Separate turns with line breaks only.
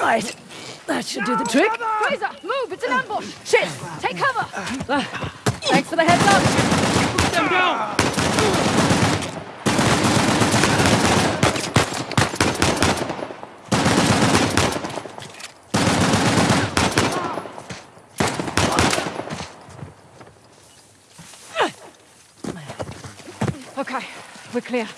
Right. That should do the trick.
Fraser, move! It's an ambush! Shit! Take cover! Thanks for the heads up!
Put them down!
Okay, we're clear.